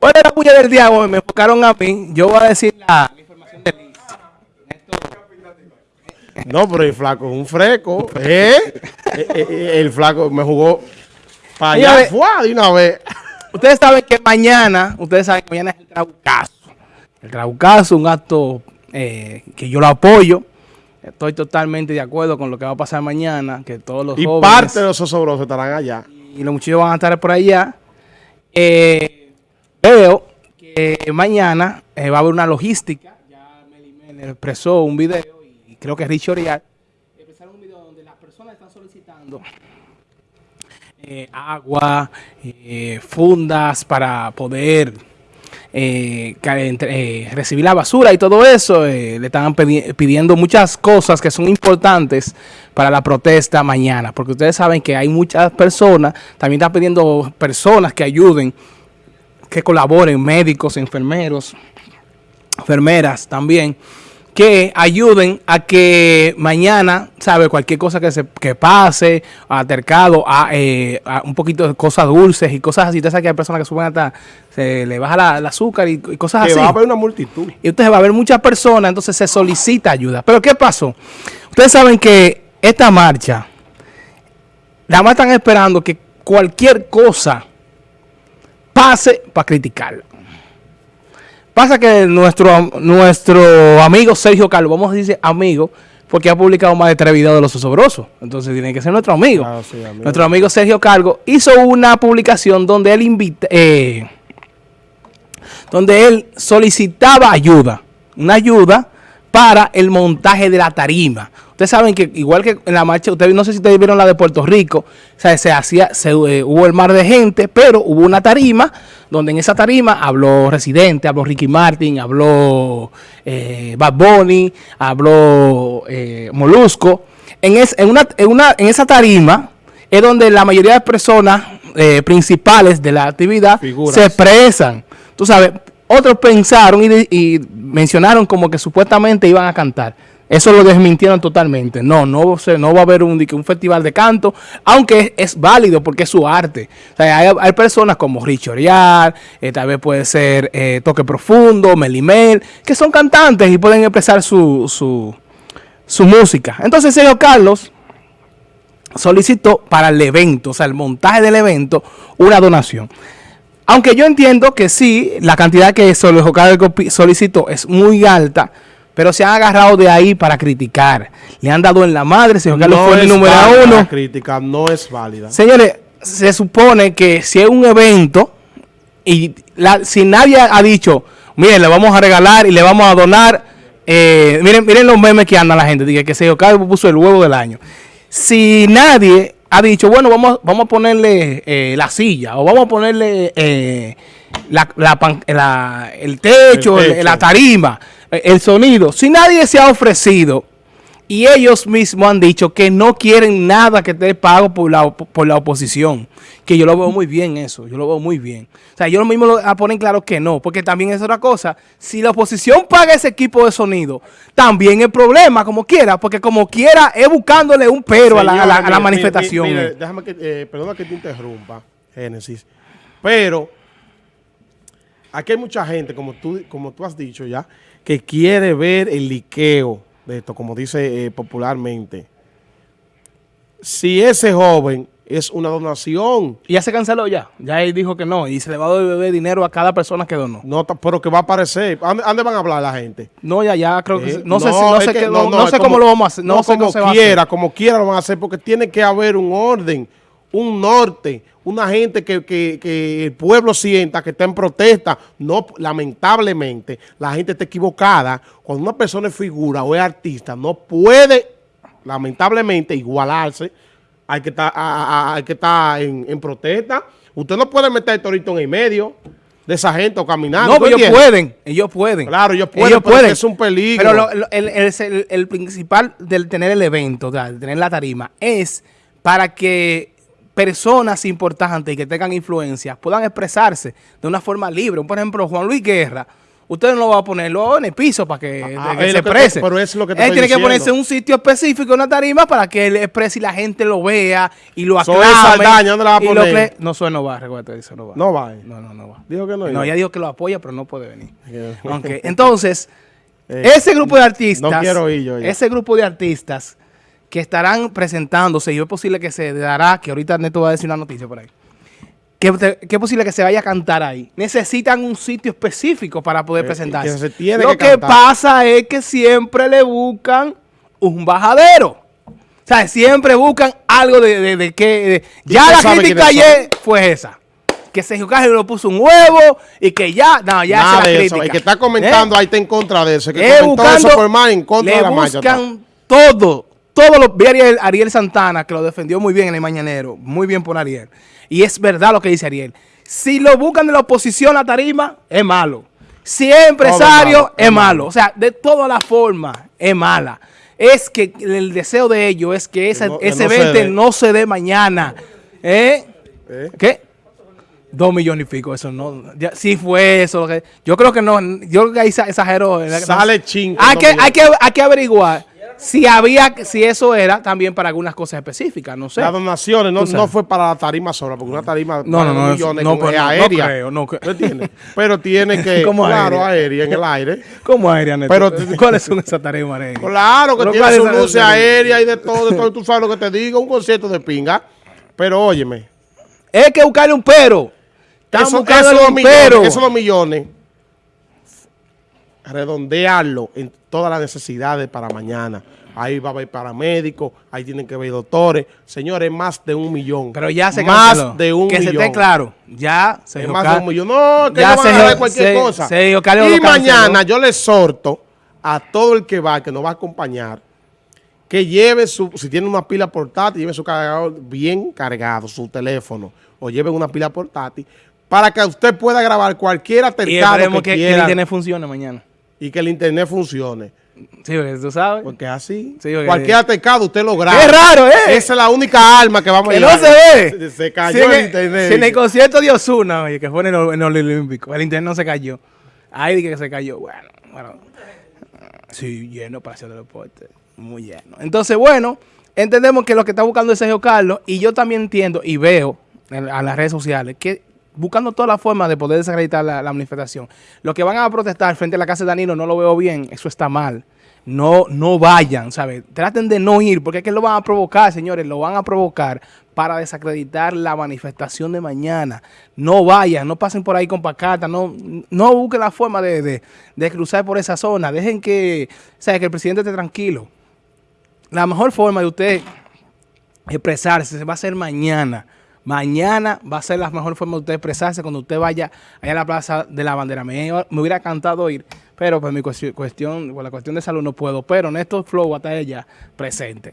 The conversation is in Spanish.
¿Cuál es la puya del hoy? Me enfocaron a mí. Yo voy a decir la, información de Liz. No, pero el flaco es un freco. ¿eh? Eh, eh, eh, el flaco me jugó para allá. De una vez. Ustedes saben que mañana, ustedes saben que mañana es el Traucazo. El Traucazo, un acto eh, que yo lo apoyo. Estoy totalmente de acuerdo con lo que va a pasar mañana, que todos los Y jóvenes parte de los osobrosos estarán allá. y los muchachos van a estar por allá. Eh, veo que mañana eh, va a haber una logística. Ya Meli Mel expresó un video y creo que Rich Orial expresaron un video donde las personas están solicitando eh, agua, eh, fundas para poder eh, eh, recibir la basura y todo eso. eh, le pedi- pidiendo muchas cosas que son importantes para la protesta mañana, porque ustedes saben que hay muchas personas, también están pidiendo personas que ayuden, que colaboren, médicos, enfermeros, enfermeras también, que ayuden a que mañana, ¿sabe? Cualquier cosa que se que pase, altercado, a, eh, a un poquito de cosas dulces y cosas así. Ustedes saben que hay personas que suben hasta, se le baja la, el azúcar y, y cosas Que así. va a haber una multitud. Y entonces va a haber muchas personas, entonces se solicita ayuda. Pero ¿qué pasó? Ustedes saben que esta marcha, nada más están esperando que cualquier cosa pase para criticarla. Pasa que nuestro, nuestro amigo Sergio Carlos, vamos a decir amigo, porque ha publicado más de tres videos de los osobrosos. Entonces tiene que ser nuestro amigo. Claro, sí, amigo. Nuestro amigo Sergio Cargo hizo una publicación donde él invita, eh, donde él solicitaba ayuda, una ayuda para el montaje de la tarima. Ustedes saben que igual que en la marcha, ustedes no sé si ustedes vieron la de Puerto Rico, o sea, se hacía, se, eh, hubo el mar de gente, pero hubo una tarima donde en esa tarima habló Residente, habló Ricky Martin, habló eh, Bad Bunny, habló eh, Molusco. En, es- en, una, en, una, en esa tarima es donde la mayoría de personas principales de la actividad Figuras. se expresan. Tú sabes, otros pensaron y mencionaron como que supuestamente iban a cantar. Eso lo desmintieron totalmente. No, no, no va a haber un, un festival de canto, aunque es, válido porque es su arte. Hay, personas como Rich Orial, eh, tal vez puede ser eh, Toque Profundo, Melimel, que son cantantes y pueden expresar su, su, su música. Entonces, Sergio Carlos solicitó para el evento, o sea, el montaje del evento, una donación. Aunque yo entiendo que sí, la cantidad que solicitó es muy alta, pero se han agarrado de ahí para criticar. Le han dado en la madre, Sergio Carlos fue el número válida uno. La crítica no es válida. Señores, se supone que si es un evento y la- si nadie ha dicho, miren, le vamos a regalar y le vamos a donar, eh, miren, miren los memes que anda la gente, dice que Sergio Carlos puso el huevo del año. Si nadie ha dicho, bueno, vamos, vamos a ponerle eh, la silla o vamos a ponerle eh, la, la pan- la- el techo, El el- techo. la tarima, el sonido, si nadie se ha ofrecido y ellos mismos han dicho que no quieren nada que esté pago por la, por la oposición. Que yo lo veo muy bien eso, yo lo veo muy bien. O sea, ellos mismos lo ah, ponen claro que no, porque también es otra cosa. Si la oposición paga ese equipo de sonido, también el problema, como quiera, porque como quiera es buscándole un pero a la, a la- a manifestación. mire, mire, déjame que, eh, perdona que te interrumpa, Génesis. Pero aquí hay mucha gente, como tú, como tú has dicho ya, que quiere ver el liqueo de esto, como dice eh, popularmente. Si ese joven es una donación, Y ya se canceló ya, ya él dijo que no, y se le va a deber dinero a cada persona que donó. no, pero que va a aparecer. ¿A ¿Dónde, van a hablar la gente? No, ya, ya creo que Eh, se- no, sé, si- no sé, que- no, no sé cómo como- lo vamos a hacer, no, no como cómo se va a hacer. quiera, como quiera lo van a hacer, porque tiene que haber un orden, un norte, una gente que, que- que el pueblo sienta que está en protesta. No, lamentablemente, la gente está equivocada. Cuando una persona es figura o es artista, no puede, lamentablemente, igualarse. Hay que estar, a- a- a- hay que estar en, en protesta. Usted no puede meter el torito en el medio de esa gente o caminando. No, ¿tú pero ellos pueden, ellos pueden. Claro, ellos pueden, pero es un peligro. Pero lo- lo- el, el- el- principal del tener el evento, de tener la tarima, es para que personas importantes y que tengan influencia puedan expresarse de una forma libre. Por ejemplo, Juan Luis Guerra, usted no va a ponerlo en el piso para que, Ah, que es se lo que exprese. pero es lo que te Él tiene que ponerse en un sitio específico, una tarima, para que él exprese y la gente lo vea y lo aclame. esa Saldaña, ¿dónde la va a y lo poner? cle- No, eso no va, recuerda, no va. No va. eh. No, no, no va. Dijo que no. No, iba. ella dijo que lo apoya, pero no puede venir. Entonces, Eh, ese grupo de artistas, no quiero ir yo ese grupo de artistas que estarán presentándose, y es posible que se dará, que ahorita Neto va a decir una noticia por ahí, que, es posible que se vaya a cantar ahí. Necesitan un sitio específico para poder Eh, presentarse. que Lo que pasa es que siempre le buscan un bajadero. O sea, siempre buscan algo de, de, de que... de- ya la crítica son. ayer fue esa. Que Sergio Carlos le puso un huevo y que ya... No, ya Nada esa de es la eso. El que está comentando ¿Eh? ahí está en contra de eso. El que Es comentó buscando, eso por más en contra le de la marcha. buscan todo, todo lo vi Ariel, Ariel Santana, que lo defendió muy bien en el Mañanero, muy bien por Ariel. Y es verdad lo que dice Ariel. Si lo buscan de la oposición a tarima, es malo. Si es empresario, malo, es malo. O sea, de todas las formas, es mala. Es que el deseo de ellos es que esa- no- que ese no se no se dé mañana. ¿Eh? ¿Eh? ¿Qué? Dos millones y pico, eso no. Ya, sí fue eso. lo que- yo creo que no. Yo creo que ahí exa- exageró. ¿verdad? Sale chin con Hay que, hay, que, hay que averiguar si había, si eso era también para algunas cosas específicas. No sé. Las donaciones no, no fue para la tarima sola, porque una tarima No, no, no, millones no, es no, no aérea. creo, no. Pero tiene que, ¿Cómo claro, aérea? aérea, en el aire. ¿Cómo aérea, Neto? Pero- ¿Cuáles son esas tareas, María? Claro que tiene ¿cuál su es luz aérea y de todo, de todo, tú sabes lo que te digo, un concierto de pinga. Pero óyeme, Es que buscarle un pero. Están dos un millones, pero. esos dos millones, redondearlo en todas las necesidades para mañana. Ahí va a haber paramédicos, ahí tienen que haber doctores. Señores, más de un millón. Pero ya se Más canceló. de un Que millón. se esté claro. Ya se Es más de un millón. No, que Ya no van a se- dar cualquier se- cosa. se que y canceló. mañana yo le exhorto a todo el que va, que nos va a acompañar, que lleve su, si tiene una pila portátil, lleve su cargador bien cargado, su teléfono, o lleve una pila portátil, para que usted pueda grabar cualquier Y altercado esperemos que, que, que el quiera internet funcione mañana. Y que el internet funcione. Sí, porque tú sabes. Porque así, Sí, porque- cualquier altercado usted lo graba. Qué raro, ¿eh? Esa es la única arma que vamos a Que no llevar. se ve. Se, se cayó Si en el el- internet. si en el concierto de Osuna, oye, que fue en el, en el Olímpico, el internet no se cayó. Ahí dije que se cayó. Bueno, bueno. Sí, lleno para hacer deporte. Muy lleno. Entonces, bueno, entendemos que lo que está buscando es Sergio Carlos y yo también entiendo y veo en, a las redes sociales que buscando todas las formas de poder desacreditar la, manifestación. Los que van a protestar frente a la casa de Danilo no lo veo bien, eso está mal. No, no vayan, ¿sabes? Traten de no ir, porque es que lo van a provocar, señores, lo van a provocar para desacreditar la manifestación de mañana. No vayan, no pasen por ahí con pacatas, no, no busquen la forma de, cruzar por esa zona. Dejen que, ¿sabes? que el presidente esté tranquilo. La mejor forma de usted expresarse se va a hacer mañana. Mañana va a ser la mejor forma de usted expresarse cuando usted vaya allá a la Plaza de la Bandera. Me, hubiera encantado ir, pero pues mi cuestión, por la cuestión de salud no puedo. Pero Néstor Flow va a estar allá presente.